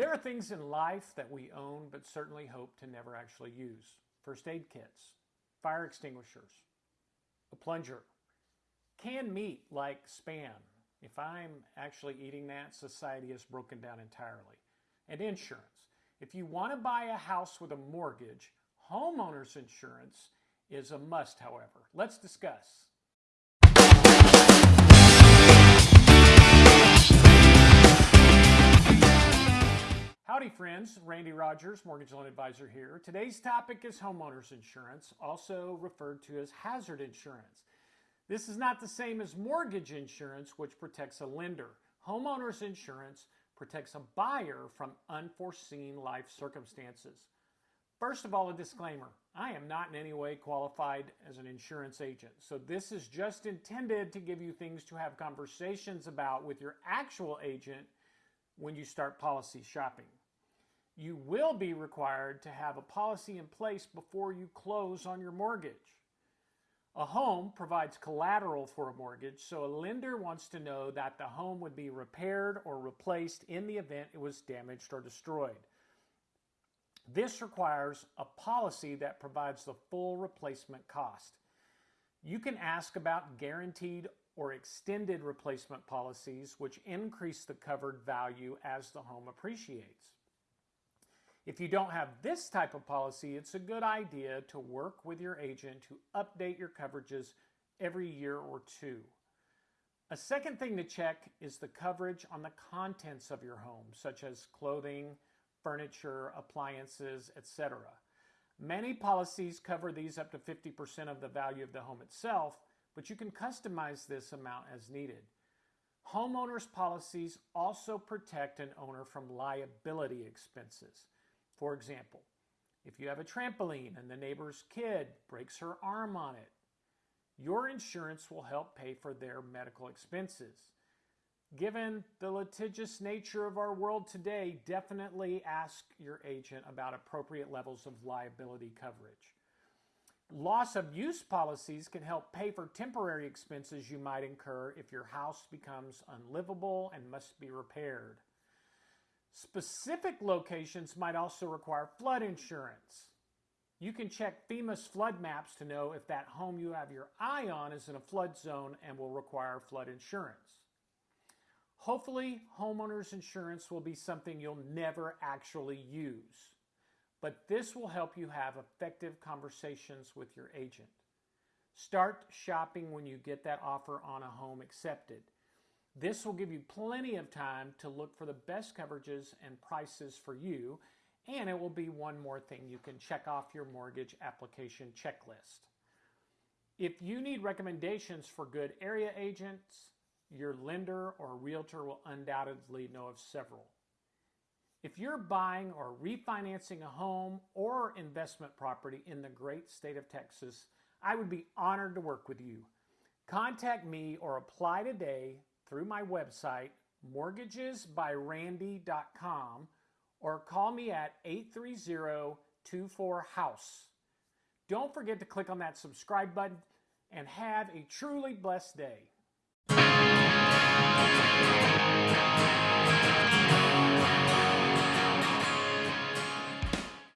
There are things in life that we own but certainly hope to never actually use. First aid kits, fire extinguishers, a plunger, canned meat like Spam. If I'm actually eating that, society has broken down entirely. And insurance. If you want to buy a house with a mortgage, homeowner's insurance is a must, however. Let's discuss. Friends, Randy Rogers, Mortgage Loan Advisor here. Today's topic is homeowners insurance, also referred to as hazard insurance. This is not the same as mortgage insurance, which protects a lender. Homeowners insurance protects a buyer from unforeseen life circumstances. First of all, a disclaimer. I am not in any way qualified as an insurance agent, so this is just intended to give you things to have conversations about with your actual agent when you start policy shopping. You will be required to have a policy in place before you close on your mortgage. A home provides collateral for a mortgage, so a lender wants to know that the home would be repaired or replaced in the event it was damaged or destroyed. This requires a policy that provides the full replacement cost. You can ask about guaranteed or extended replacement policies, which increase the covered value as the home appreciates. If you don't have this type of policy, it's a good idea to work with your agent to update your coverages every year or two. A second thing to check is the coverage on the contents of your home, such as clothing, furniture, appliances, etc. Many policies cover these up to 50% of the value of the home itself, but you can customize this amount as needed. Homeowners policies also protect an owner from liability expenses. For example, if you have a trampoline and the neighbor's kid breaks her arm on it, your insurance will help pay for their medical expenses. Given the litigious nature of our world today, definitely ask your agent about appropriate levels of liability coverage. Loss of use policies can help pay for temporary expenses you might incur if your house becomes unlivable and must be repaired. Specific locations might also require flood insurance. You can check FEMA's flood maps to know if that home you have your eye on is in a flood zone and will require flood insurance. Hopefully, homeowners insurance will be something you'll never actually use, but this will help you have effective conversations with your agent. Start shopping when you get that offer on a home accepted. This will give you plenty of time to look for the best coverages and prices for you, and it will be one more thing you can check off your mortgage application checklist. If you need recommendations for good area agents, your lender or realtor will undoubtedly know of several. If you're buying or refinancing a home or investment property in the great state of Texas, I would be honored to work with you. Contact me or apply today through my website, mortgagesbyrandy.com, or call me at 830 24 House. Don't forget to click on that subscribe button and have a truly blessed day.